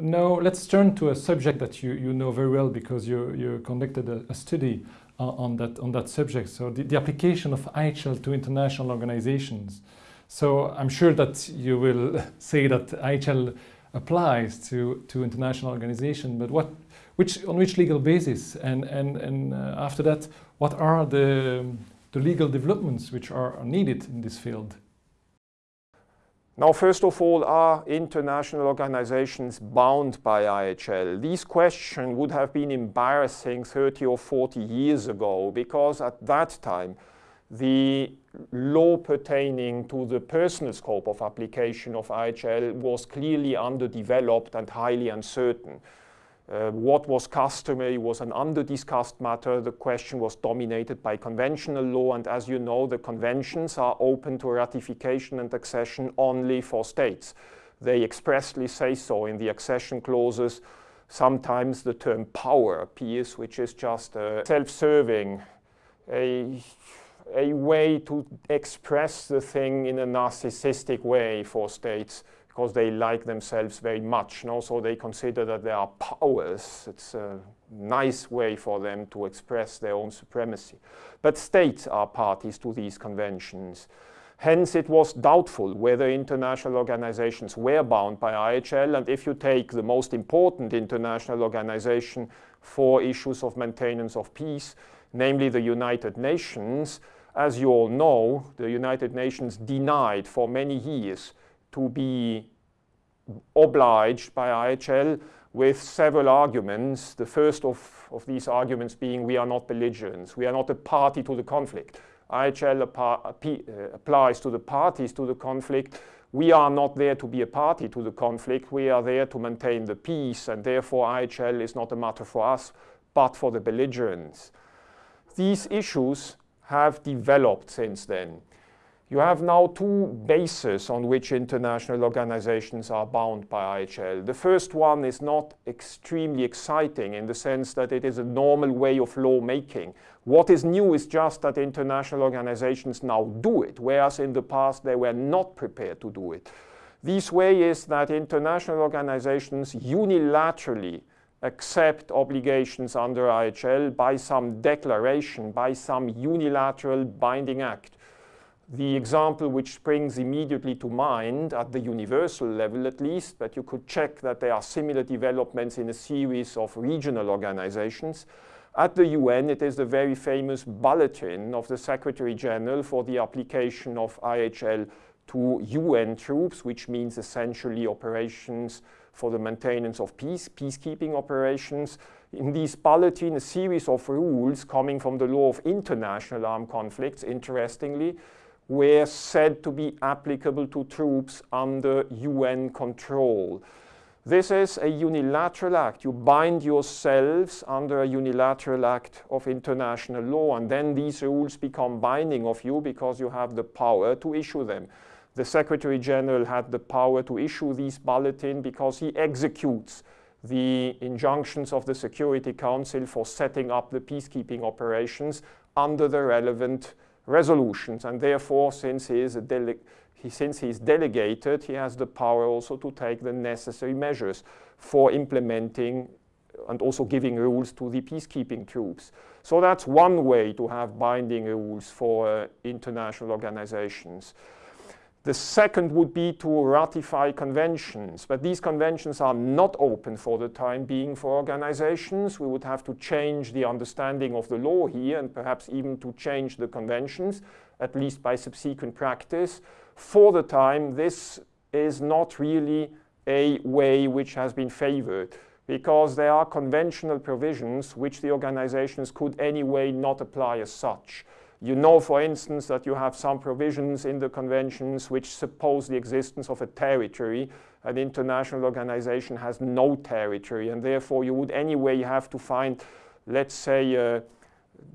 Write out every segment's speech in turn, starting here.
Now let's turn to a subject that you, you know very well because you, you conducted a, a study on, on, that, on that subject. So the, the application of IHL to international organizations. So I'm sure that you will say that IHL applies to, to international organization, but what, which, on which legal basis? And, and, and uh, after that, what are the, the legal developments which are needed in this field? Now, first of all, are international organizations bound by IHL? These questions would have been embarrassing 30 or 40 years ago because at that time, the law pertaining to the personal scope of application of IHL was clearly underdeveloped and highly uncertain. Uh, what was customary was an under-discussed matter. The question was dominated by conventional law, and as you know, the conventions are open to ratification and accession only for states. They expressly say so in the accession clauses. Sometimes the term power appears, which is just uh, self-serving, a, a way to express the thing in a narcissistic way for states because they like themselves very much. And also they consider that they are powers. It's a nice way for them to express their own supremacy. But states are parties to these conventions. Hence, it was doubtful whether international organizations were bound by IHL. And if you take the most important international organization for issues of maintenance of peace, namely the United Nations, as you all know, the United Nations denied for many years to be obliged by IHL with several arguments. The first of, of these arguments being we are not belligerents, we are not a party to the conflict. IHL uh, applies to the parties to the conflict. We are not there to be a party to the conflict. We are there to maintain the peace, and therefore IHL is not a matter for us, but for the belligerents. These issues have developed since then. You have now two bases on which international organizations are bound by IHL. The first one is not extremely exciting in the sense that it is a normal way of lawmaking. What is new is just that international organizations now do it, whereas in the past they were not prepared to do it. This way is that international organizations unilaterally accept obligations under IHL by some declaration, by some unilateral binding act. The example which springs immediately to mind at the universal level at least, but you could check that there are similar developments in a series of regional organizations. At the UN, it is the very famous bulletin of the Secretary General for the application of IHL to UN troops, which means essentially operations for the maintenance of peace, peacekeeping operations. In this bulletin, a series of rules coming from the law of international armed conflicts, interestingly, were said to be applicable to troops under UN control. This is a unilateral act. You bind yourselves under a unilateral act of international law, and then these rules become binding of you because you have the power to issue them. The Secretary General had the power to issue these bulletins because he executes the injunctions of the Security Council for setting up the peacekeeping operations under the relevant resolutions. And therefore, since he is he, since he is delegated, he has the power also to take the necessary measures for implementing and also giving rules to the peacekeeping troops. So that's one way to have binding rules for uh, international organizations. The second would be to ratify conventions, but these conventions are not open for the time being for organizations. We would have to change the understanding of the law here and perhaps even to change the conventions, at least by subsequent practice. For the time, this is not really a way which has been favored because there are conventional provisions which the organizations could anyway not apply as such. You know, for instance, that you have some provisions in the conventions which suppose the existence of a territory. An international organization has no territory, and therefore you would anyway have to find, let's say, uh,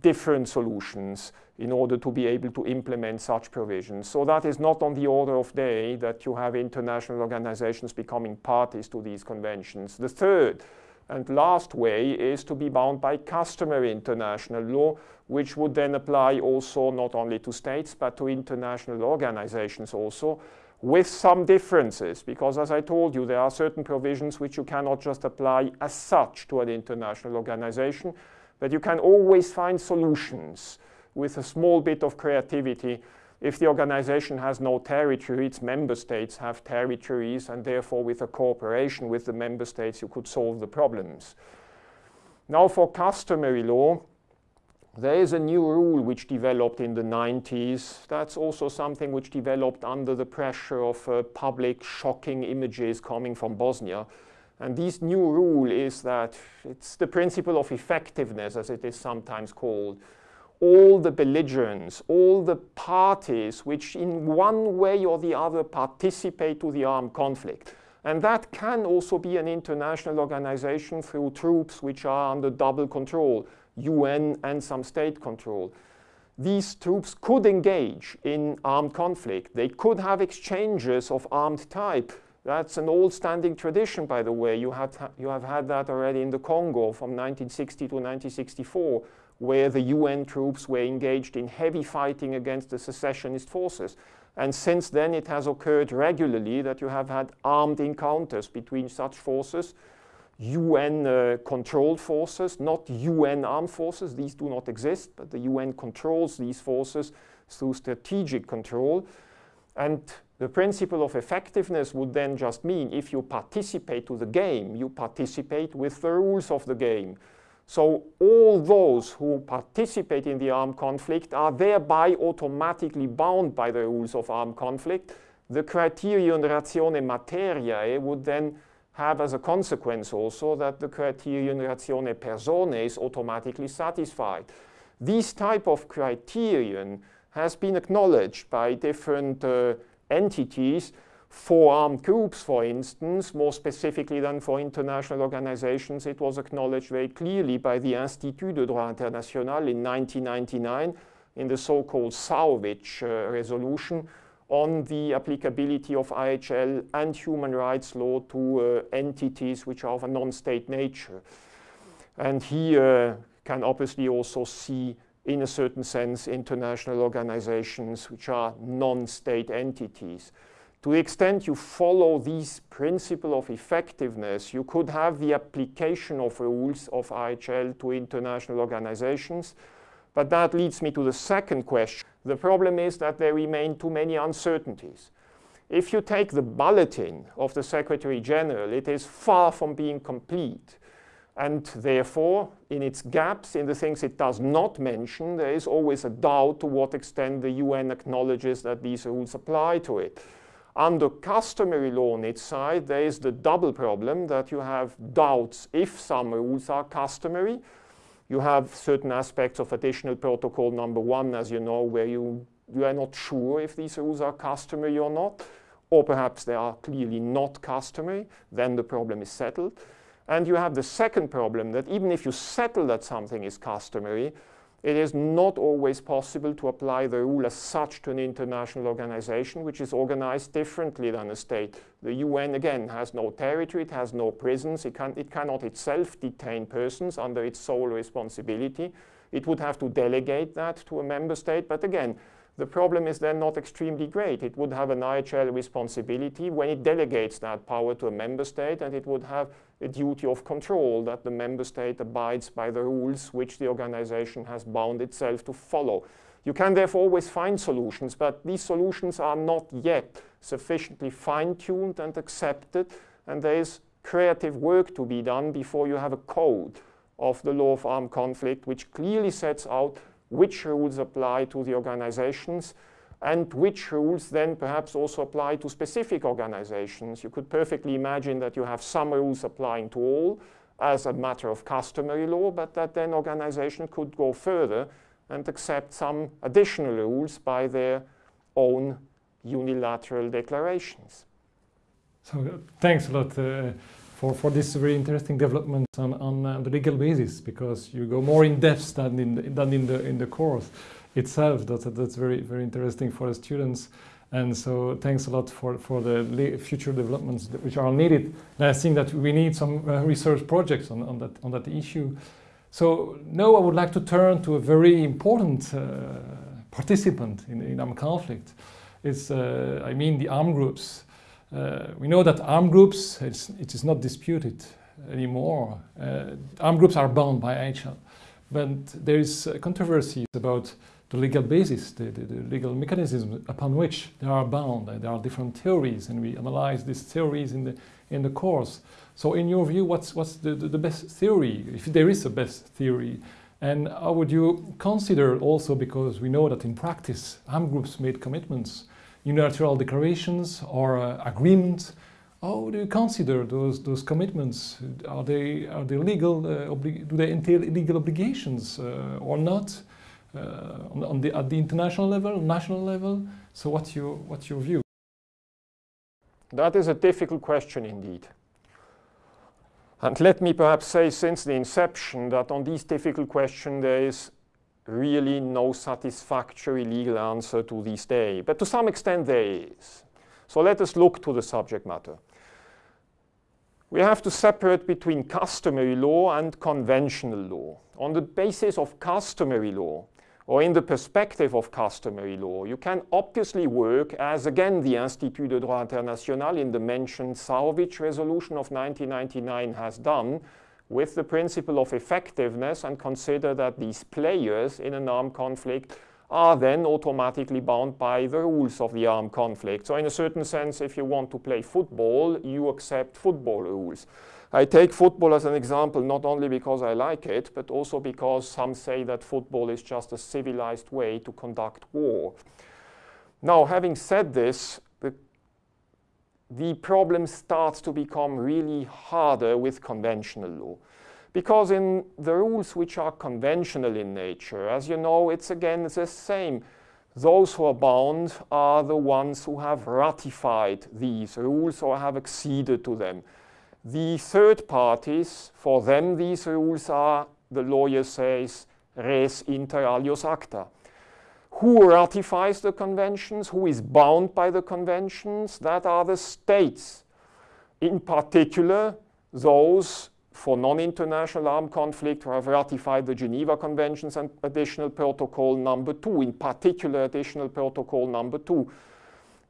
different solutions in order to be able to implement such provisions. So that is not on the order of day that you have international organizations becoming parties to these conventions. The third and last way is to be bound by customary international law, which would then apply also not only to states, but to international organizations also, with some differences, because as I told you, there are certain provisions which you cannot just apply as such to an international organization, but you can always find solutions with a small bit of creativity. If the organization has no territory, its member states have territories, and therefore with a cooperation with the member states, you could solve the problems. Now for customary law, there is a new rule which developed in the 90s. That's also something which developed under the pressure of uh, public shocking images coming from Bosnia. And this new rule is that it's the principle of effectiveness, as it is sometimes called. All the belligerents, all the parties which in one way or the other participate to the armed conflict. And that can also be an international organization through troops which are under double control, UN and some state control. These troops could engage in armed conflict. They could have exchanges of armed type that's an old standing tradition, by the way. You have, you have had that already in the Congo from 1960 to 1964, where the UN troops were engaged in heavy fighting against the secessionist forces. And since then, it has occurred regularly that you have had armed encounters between such forces, UN uh, controlled forces, not UN armed forces. These do not exist, but the UN controls these forces through strategic control. And the principle of effectiveness would then just mean if you participate to the game, you participate with the rules of the game. So all those who participate in the armed conflict are thereby automatically bound by the rules of armed conflict. The criterion ratione materiae would then have as a consequence also that the criterion ratione personae is automatically satisfied. This type of criterion has been acknowledged by different uh, entities for armed groups, for instance, more specifically than for international organizations, it was acknowledged very clearly by the Institut de droit international in 1999 in the so-called Sahovic uh, resolution on the applicability of IHL and human rights law to uh, entities which are of a non-state nature. And he uh, can obviously also see in a certain sense, international organizations which are non-state entities. To the extent you follow this principle of effectiveness, you could have the application of rules of IHL to international organizations. But that leads me to the second question. The problem is that there remain too many uncertainties. If you take the bulletin of the Secretary General, it is far from being complete. And therefore, in its gaps, in the things it does not mention, there is always a doubt to what extent the UN acknowledges that these rules apply to it. Under customary law on its side, there is the double problem that you have doubts if some rules are customary. You have certain aspects of additional protocol number one, as you know, where you, you are not sure if these rules are customary or not, or perhaps they are clearly not customary, then the problem is settled. And you have the second problem that even if you settle that something is customary, it is not always possible to apply the rule as such to an international organization which is organized differently than a state. The UN, again, has no territory, it has no prisons, it, can, it cannot itself detain persons under its sole responsibility. It would have to delegate that to a member state, but again, the problem is then not extremely great. It would have an IHL responsibility when it delegates that power to a member state, and it would have a duty of control that the member state abides by the rules which the organization has bound itself to follow. You can therefore always find solutions, but these solutions are not yet sufficiently fine-tuned and accepted, and there is creative work to be done before you have a code of the law of armed conflict which clearly sets out which rules apply to the organizations and which rules then perhaps also apply to specific organizations. You could perfectly imagine that you have some rules applying to all as a matter of customary law, but that then organization could go further and accept some additional rules by their own unilateral declarations. So uh, thanks a lot. Uh, for, for this very interesting development on, on uh, the legal basis because you go more in depth than in the, than in the in the course itself. That's that's very very interesting for the students. And so thanks a lot for, for the future developments which are needed. And I think that we need some uh, research projects on, on, that, on that issue. So now I would like to turn to a very important uh, participant in, in armed conflict. It's, uh, I mean, the armed groups. Uh, we know that armed groups, it is not disputed anymore. Uh, armed groups are bound by IHL. But there is controversies about the legal basis, the, the, the, legal mechanism upon which they are bound. There are different theories, and we analyze these theories in the, in the course. So in your view, what's, what's the, the, the best theory, if there is a best theory? And how would you consider also, because we know that in practice, armed groups made commitments, unilateral declarations or uh, agreements, how do you consider those those commitments? Are they are they legal? Uh, do they entail legal obligations uh, or not? Uh, on, on, the, at the international level, national level? So what's your, what's your view? That is a difficult question indeed. And let me perhaps say since the inception that on these difficult questions there is really no satisfactory legal answer to this day. But to some extent there is. So let us look to the subject matter. We have to separate between customary law and conventional law. On the basis of customary law, or in the perspective of customary law, you can obviously work as again the Institut de droit international in the mentioned Sahovic resolution of 1999 has done with the principle of effectiveness and consider that these players in an armed conflict are then automatically bound by the rules of the armed conflict. So in a certain sense, if you want to play football, you accept football rules. I take football as an example not only because I like it, but also because some say that football is just a civilized way to conduct war. Now, having said this, the, problem starts to become really harder with conventional law. Because in the rules which are conventional in nature, as you know, it's again the same. Those who are bound are the ones who have ratified these rules or have acceded to them. The third parties, for them these rules are, the lawyer says, res inter alios acta. Who ratifies the conventions? Who is bound by the conventions? That are the states. In particular, those for non-international armed conflict who have ratified the Geneva Conventions and additional protocol number two, in particular additional protocol number two.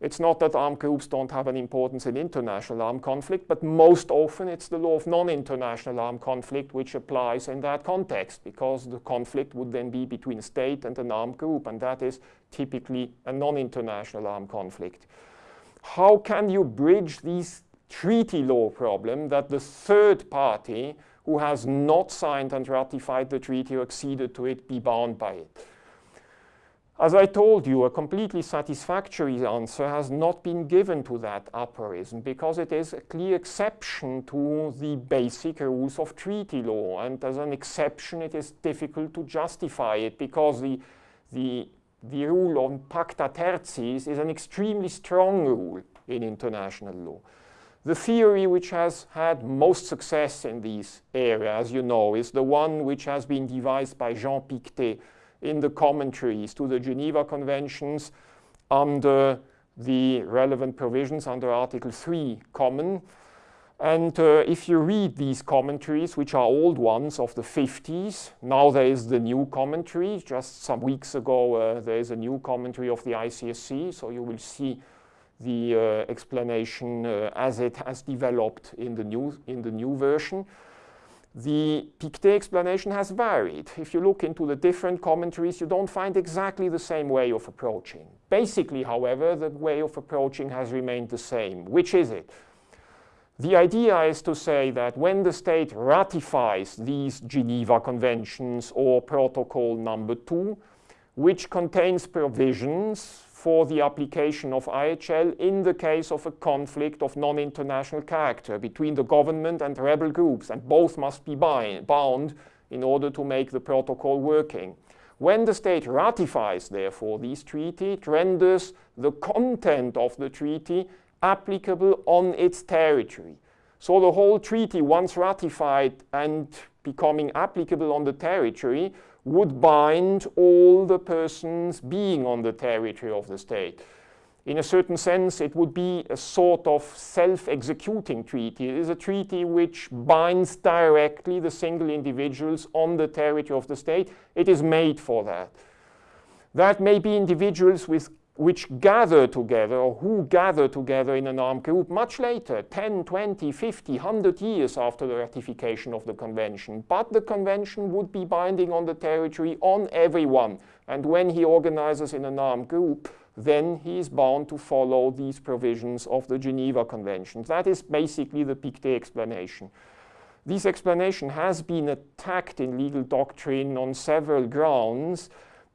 It's not that armed groups don't have an importance in international armed conflict, but most often it's the law of non-international armed conflict which applies in that context, because the conflict would then be between state and an armed group, and that is typically a non-international armed conflict. How can you bridge these treaty law problem that the third party who has not signed and ratified the treaty or acceded to it be bound by it? As I told you, a completely satisfactory answer has not been given to that aphorism because it is a clear exception to the basic rules of treaty law. And as an exception, it is difficult to justify it because the, the, the rule on pacta tertiis is an extremely strong rule in international law. The theory which has had most success in these areas, as you know, is the one which has been devised by Jean Pictet in the commentaries to the Geneva Conventions under the relevant provisions under Article 3 common. And uh, if you read these commentaries, which are old ones of the 50s, now there is the new commentary. Just some weeks ago, uh, there is a new commentary of the ICRC, so you will see the uh, explanation uh, as it has developed in the new, in the new version. The Pictet explanation has varied. If you look into the different commentaries, you don't find exactly the same way of approaching. Basically, however, the way of approaching has remained the same. Which is it? The idea is to say that when the state ratifies these Geneva Conventions or Protocol number two, which contains provisions for the application of IHL in the case of a conflict of non-international character between the government and rebel groups, and both must be bound in order to make the protocol working. When the state ratifies, therefore, this treaty, it renders the content of the treaty applicable on its territory. So the whole treaty, once ratified and becoming applicable on the territory, would bind all the persons being on the territory of the state. In a certain sense, it would be a sort of self-executing treaty. It is a treaty which binds directly the single individuals on the territory of the state. It is made for that. That may be individuals with which gather together or who gather together in an armed group much later, 10, 20, 50, 100 years after the ratification of the convention. But the convention would be binding on the territory on everyone. And when he organizes in an armed group, then he is bound to follow these provisions of the Geneva Convention. That is basically the Pictet explanation. This explanation has been attacked in legal doctrine on several grounds,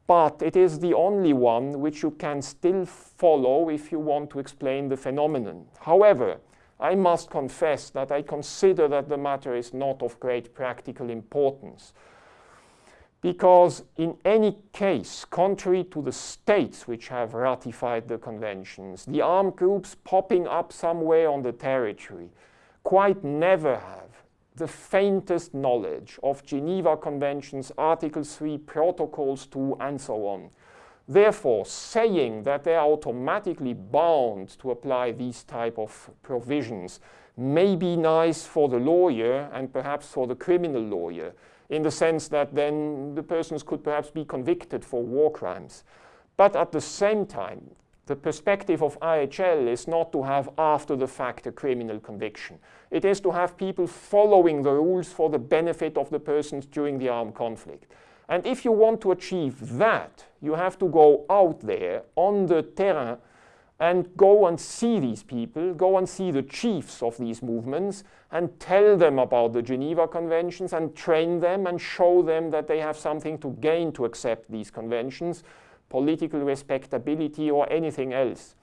but it is the only one which you can still follow if you want to explain the phenomenon. However, I must confess that I consider that the matter is not of great practical importance. Because in any case, contrary to the states which have ratified the conventions, the armed groups popping up somewhere on the territory quite never have the faintest knowledge of Geneva Conventions, Article 3, Protocols 2, and so on. Therefore, saying that they are automatically bound to apply these type of provisions may be nice for the lawyer and perhaps for the criminal lawyer, in the sense that then the persons could perhaps be convicted for war crimes. But at the same time, the perspective of IHL is not to have after the fact a criminal conviction. It is to have people following the rules for the benefit of the persons during the armed conflict. And if you want to achieve that, you have to go out there on the terrain and go and see these people, go and see the chiefs of these movements and tell them about the Geneva Conventions and train them and show them that they have something to gain to accept these conventions political respectability, or anything else.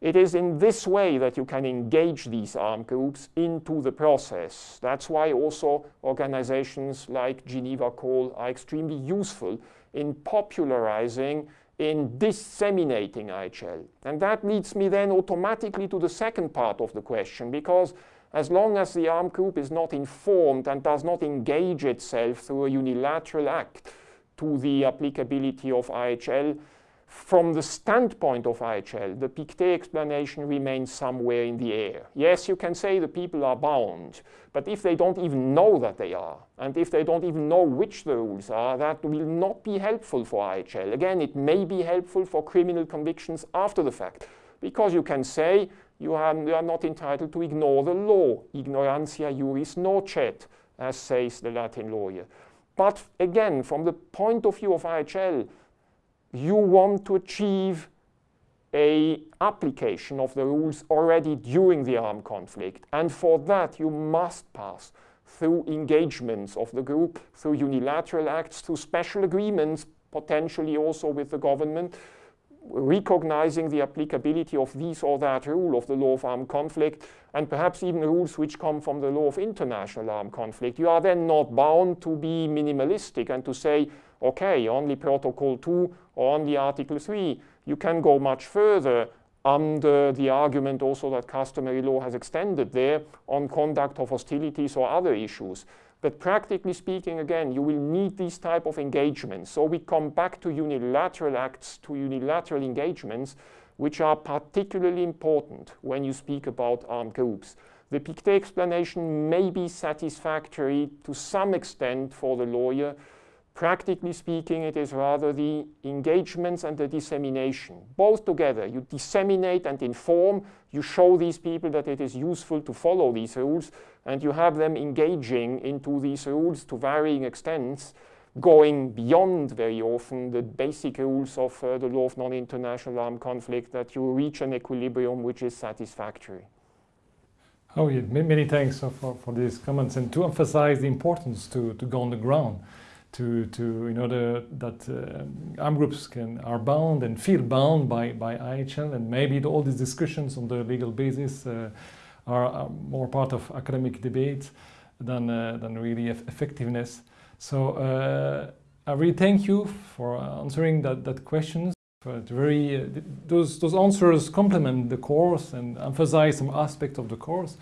It is in this way that you can engage these armed groups into the process. That's why also organizations like Geneva Call are extremely useful in popularizing, in disseminating IHL. And that leads me then automatically to the second part of the question, because as long as the armed group is not informed and does not engage itself through a unilateral act, to the applicability of IHL. From the standpoint of IHL, the Pictet explanation remains somewhere in the air. Yes, you can say the people are bound, but if they don't even know that they are, and if they don't even know which the rules are, that will not be helpful for IHL. Again, it may be helpful for criminal convictions after the fact, because you can say you are, you are not entitled to ignore the law. Ignorantia juris nocet, as says the Latin lawyer. But again, from the point of view of IHL, you want to achieve a application of the rules already during the armed conflict. And for that, you must pass through engagements of the group, through unilateral acts, through special agreements, potentially also with the government, recognizing the applicability of this or that rule of the law of armed conflict, and perhaps even rules which come from the law of international armed conflict, you are then not bound to be minimalistic and to say, okay, only Protocol 2 or only Article 3. You can go much further under the argument also that customary law has extended there on conduct of hostilities or other issues. But practically speaking, again, you will need these type of engagements. So we come back to unilateral acts, to unilateral engagements, which are particularly important when you speak about armed groups. The Pictet explanation may be satisfactory to some extent for the lawyer. Practically speaking, it is rather the engagements and the dissemination. Both together, you disseminate and inform, you show these people that it is useful to follow these rules, and you have them engaging into these rules to varying extents, going beyond very often the basic rules of uh, the law of non-international armed conflict, that you reach an equilibrium which is satisfactory. Oh, yeah. many thanks for, for these comments and to emphasize the importance to, to go on the ground to, to in order that uh, armed groups can are bound and feel bound by, by IHL and maybe all these discussions on the legal basis uh, are, are, more part of academic debate than, uh, than really effectiveness. So uh, I really thank you for answering that, that questions. Very, uh, those, those answers complement the course and emphasize some aspect of the course.